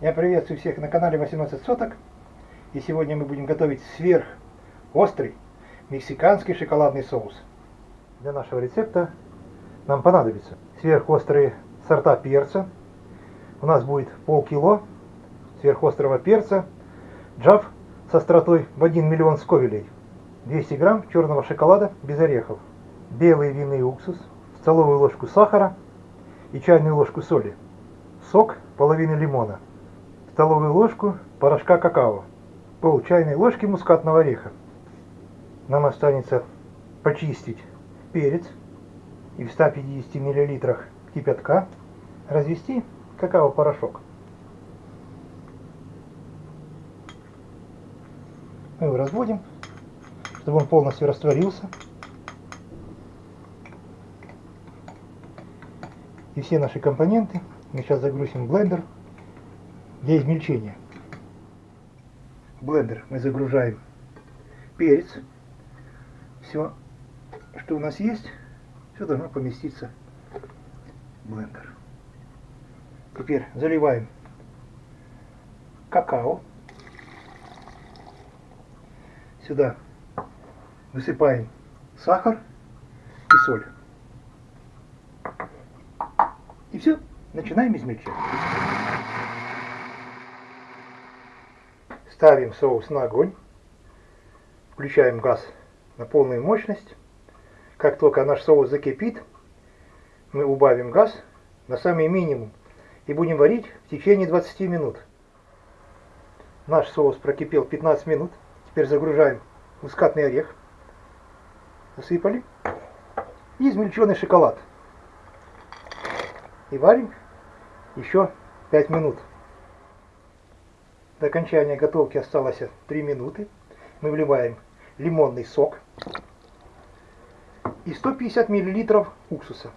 Я приветствую всех на канале 18 соток. И сегодня мы будем готовить сверх острый мексиканский шоколадный соус. Для нашего рецепта нам понадобится сверхострые сорта перца. У нас будет полкило сверхострого перца. Джав с остротой в 1 миллион сковелей. 200 грамм черного шоколада без орехов. Белый винный уксус. Столовую ложку сахара и чайную ложку соли. Сок половины лимона столовую ложку порошка какао, пол чайной ложки мускатного ореха. Нам останется почистить перец и в 150 мл кипятка развести какао-порошок. Мы его разводим, чтобы он полностью растворился. И все наши компоненты мы сейчас загрузим в блендер для измельчения. В блендер мы загружаем перец. Все, что у нас есть, все должно поместиться в блендер. Теперь заливаем какао. Сюда высыпаем сахар и соль. И все, начинаем измельчать. Ставим соус на огонь. Включаем газ на полную мощность. Как только наш соус закипит, мы убавим газ на самый минимум и будем варить в течение 20 минут. Наш соус прокипел 15 минут. Теперь загружаем мускатный орех. Засыпали. И измельченный шоколад. И варим еще 5 минут. До окончания готовки осталось 3 минуты. Мы вливаем лимонный сок и 150 мл уксуса.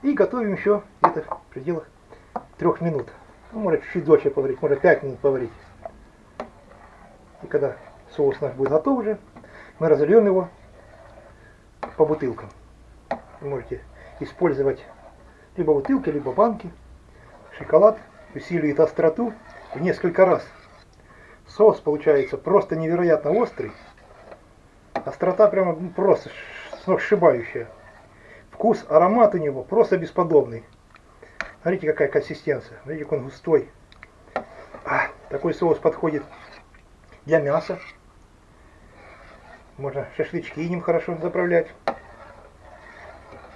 И готовим еще где-то в пределах 3 минут. Ну, может чуть-чуть дольше поварить, может 5 минут поварить. И когда соус наш будет готов уже, мы разольем его по бутылкам. Вы можете использовать либо бутылки, либо банки. Шоколад усиливает остроту в несколько раз. Соус получается просто невероятно острый. Острота прямо ну, просто сногсшибающая. Вкус, аромат у него просто бесподобный. Смотрите, какая консистенция. Смотрите, как он густой. А, такой соус подходит для мяса. Можно шашлычки ним хорошо заправлять.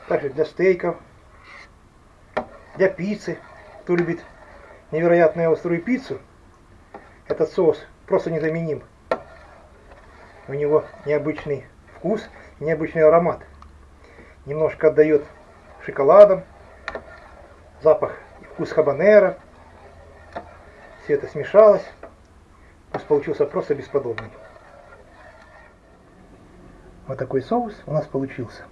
Также для стейков. Для пиццы. Кто любит невероятную острую пиццу, этот соус просто незаменим. У него необычный вкус, необычный аромат. Немножко отдает шоколадом, запах и вкус хабанера. Все это смешалось. Вкус получился просто бесподобный. Вот такой соус у нас получился.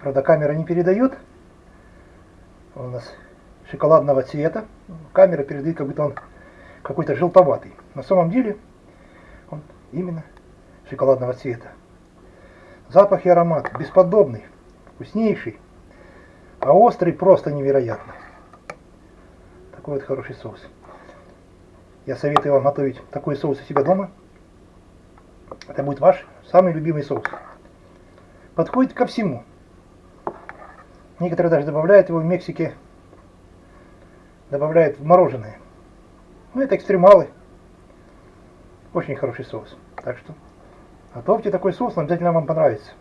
Правда, камера не передает. Он у нас шоколадного цвета. Камера передает, как будто он какой-то желтоватый. На самом деле он именно шоколадного цвета. Запах и аромат бесподобный, вкуснейший, а острый просто невероятно. Такой вот хороший соус. Я советую вам готовить такой соус у себя дома. Это будет ваш самый любимый соус. Подходит ко всему. Некоторые даже добавляют его в Мексике добавляет в мороженое. Ну, это экстремалы. Очень хороший соус. Так что готовьте такой соус, он обязательно вам понравится.